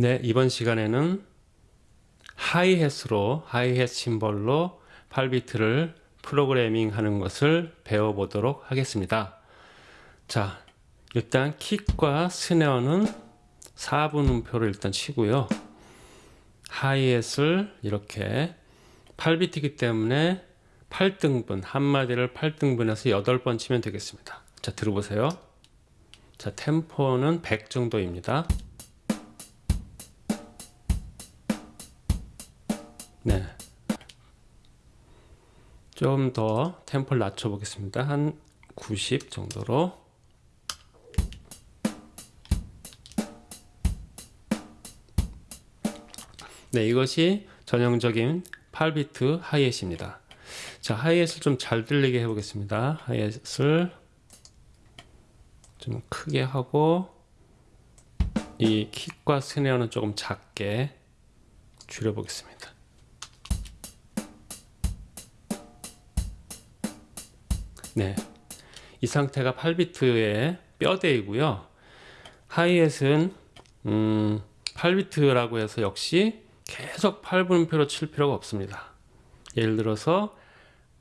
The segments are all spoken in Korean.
네, 이번 시간에는 하이햇으로 하이햇 심벌로 8비트를 프로그래밍 하는 것을 배워보도록 하겠습니다. 자, 일단 킥과 스네어는 4분 음표를 일단 치고요. 하이햇을 이렇게 8비트이기 때문에 8등분, 한마디를 8등분해서 8번 치면 되겠습니다. 자, 들어보세요. 자, 템포는 100 정도입니다. 네. 좀 더 템포를 낮춰 보겠습니다. 한 90 정도로. 네, 이것이 전형적인 8비트 하이햇입니다. 자, 하이햇을 좀 잘 들리게 해보겠습니다. 하이햇을 좀 크게 하고 이 킥과 스네어는 조금 작게 줄여보겠습니다. 네, 이 상태가 8비트의 뼈대이고요. 하이햇은 음, 8비트라고 해서 역시 계속 8분음표로 칠 필요가 없습니다. 예를 들어서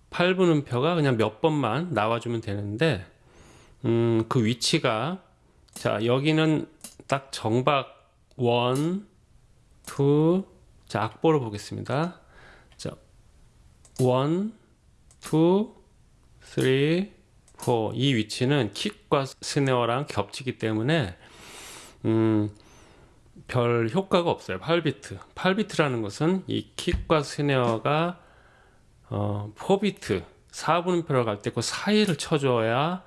8분음표가 그냥 몇 번만 나와주면 되는데 음, 그 위치가 자 여기는 딱 정박 1, 2, 자 악보를 보겠습니다. 자 1, 2, 3, 4. 이 위치는 킥과 스네어랑 겹치기 때문에 음, 별 효과가 없어요. 8비트. 8비트라는 것은 이 킥과 스네어가 어, 4비트, 4분음표로 갈 때 그 사이를 쳐줘야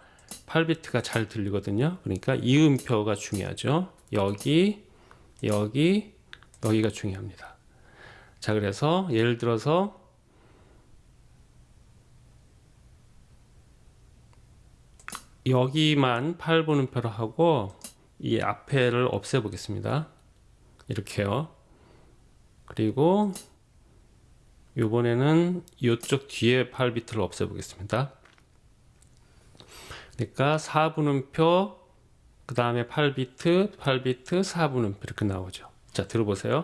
8비트가 잘 들리거든요. 그러니까 이 음표가 중요하죠. 여기, 여기, 여기가 중요합니다. 자, 그래서 예를 들어서 여기만 8분음표로 하고 이 앞에를 없애 보겠습니다. 이렇게요. 그리고 이번에는 이쪽 뒤에 8비트를 없애 보겠습니다. 그러니까 4분음표 그 다음에 8비트 8비트 4분음표 이렇게 나오죠. 자 들어보세요.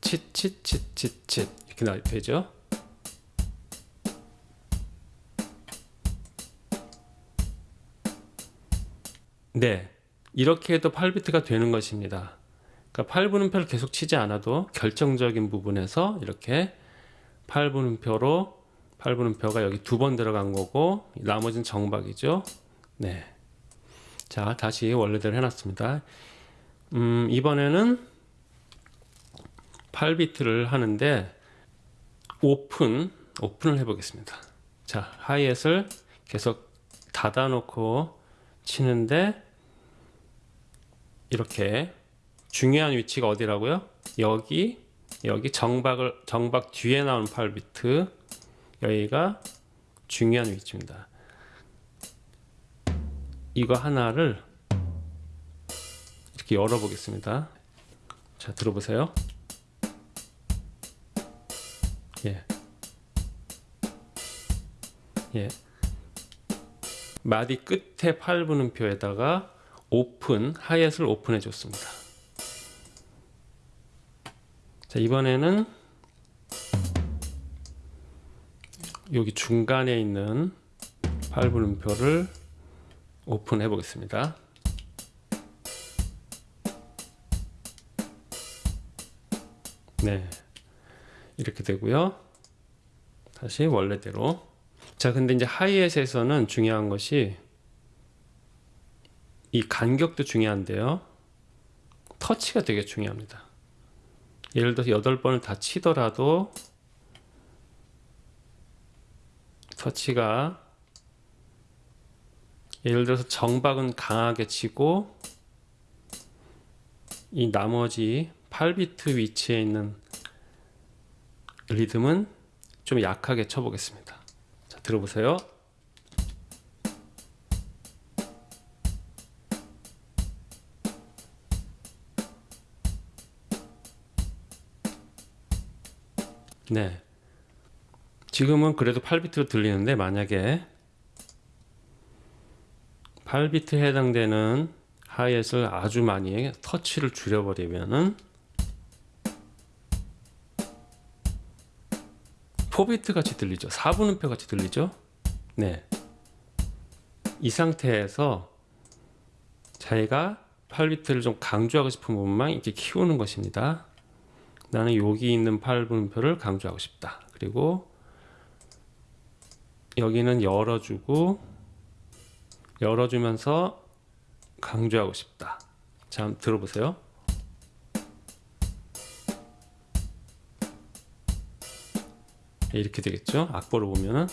칫칫칫칫칫 이렇게 되죠. 네, 이렇게 해도 8비트가 되는 것입니다. 그러니까 8분음표를 계속 치지 않아도 결정적인 부분에서 이렇게 8분음표로 8분음표가 여기 두 번 들어간 거고 나머지는 정박이죠. 네. 자, 다시 원래대로 해놨습니다. 음, 이번에는 8비트를 하는데 오픈, 오픈을 해보겠습니다. 자, 하이햇을 계속 닫아 놓고 치는데 이렇게 중요한 위치가 어디라고요? 여기 여기 정박을 정박 뒤에 나온 8비트 여기가 중요한 위치입니다. 이거 하나를 이렇게 열어 보겠습니다. 자, 들어보세요. 예. 예. 마디 끝에 8분음표에다가 오픈, 하이햇을 오픈해 줬습니다. 자, 이번에는 여기 중간에 있는 8분음표를 오픈해 보겠습니다. 네. 이렇게 되고요. 다시 원래대로. 자, 근데 이제 하이햇에서는 중요한 것이 이 간격도 중요한데요. 터치가 되게 중요합니다. 예를 들어서 8번을 다 치더라도 터치가 예를 들어서 정박은 강하게 치고 이 나머지 8비트 위치에 있는 리듬은 좀 약하게 쳐보겠습니다. 자, 들어보세요. 네. 지금은 그래도 8비트로 들리는데 만약에 8비트 해당되는 하이햇을 아주 많이 해 터치를 줄여버리면은 4비트 같이 들리죠 4분음표 같이 들리죠 네. 이 상태에서 자기가 8비트를 좀 강조하고 싶은 부분만 이렇게 키우는 것입니다 나는 여기 있는 8분음표를 강조하고 싶다 그리고 여기는 열어주고 열어주면서 강조하고 싶다. 자, 들어보세요. 예, 이렇게 되겠죠? 악보를 보면은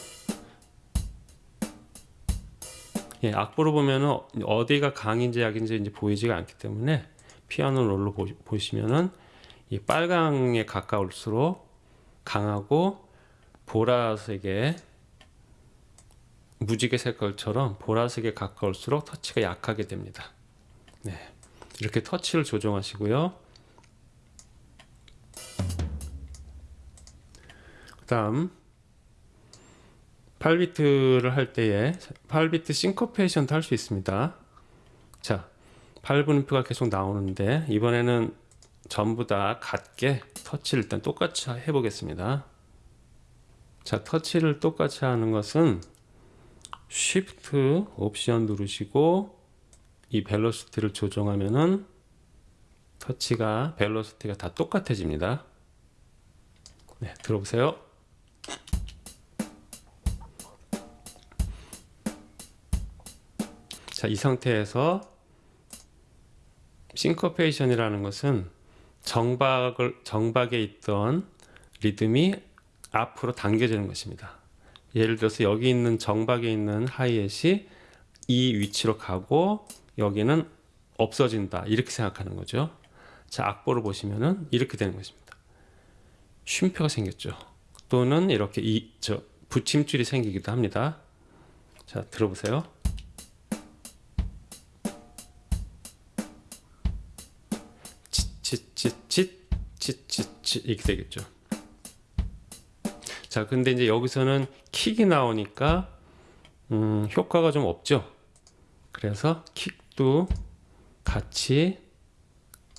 예, 악보를 보면은 어디가 강인지 약인지 이제 보이지가 않기 때문에 피아노 롤로 보, 보시면은 이 빨강에 가까울수록 강하고 보라색의 무지개 색깔처럼 보라색에 가까울수록 터치가 약하게 됩니다. 네, 이렇게 터치를 조정하시고요. 그 다음 8비트를 할 때에 8비트 싱커페이션도 할 수 있습니다. 자, 8분음표가 계속 나오는데 이번에는 전부 다 같게 터치를 일단 똑같이 해 보겠습니다. 자, 터치를 똑같이 하는 것은 Shift 옵션 누르시고 이 벨로시티를 조정하면은 터치가 벨로시티가 다 똑같아집니다. 네, 들어보세요. 자, 이 상태에서 싱커페이션이라는 것은 정박을 정박에 있던 리듬이 앞으로 당겨지는 것입니다. 예를 들어서 여기 있는 정박에 있는 하이햇이 이 위치로 가고 여기는 없어진다. 이렇게 생각하는 거죠. 자 악보를 보시면은 이렇게 되는 것입니다. 쉼표가 생겼죠. 또는 이렇게 이 저 붙임줄이 생기기도 합니다. 자 들어보세요 칫칫칫칫칫칫 이렇게 되겠죠 자 근데 이제 여기서는 킥이 나오니까 음, 효과가 좀 없죠 그래서 킥도 같이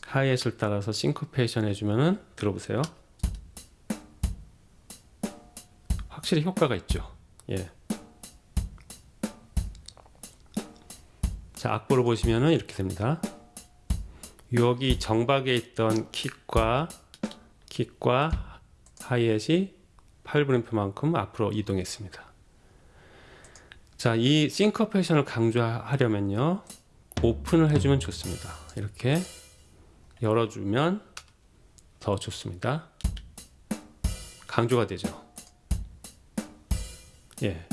하이햇을 따라서 싱크페이션 해주면은 들어보세요 확실히 효과가 있죠 예. 자 악보를 보시면은 이렇게 됩니다 여기 정박에 있던 킥과 킥과 하이햇이 8분음표만큼 앞으로 이동했습니다. 자, 이 싱커페이션을 강조하려면요. 오픈을 해주면 좋습니다. 이렇게 열어주면 더 좋습니다. 강조가 되죠. 예.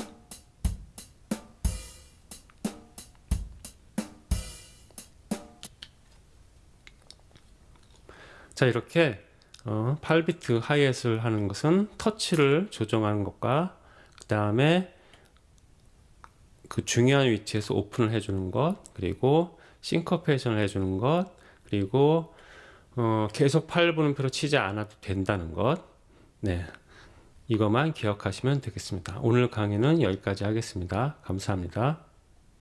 자, 이렇게 어, 8비트 하이햇을 하는 것은 터치를 조정하는 것과 그 다음에 그 중요한 위치에서 오픈을 해주는 것 그리고 싱커페이션을 해주는 것 그리고 어, 계속 8분음표로 치지 않아도 된다는 것 네, 이것만 기억하시면 되겠습니다. 오늘 강의는 여기까지 하겠습니다. 감사합니다.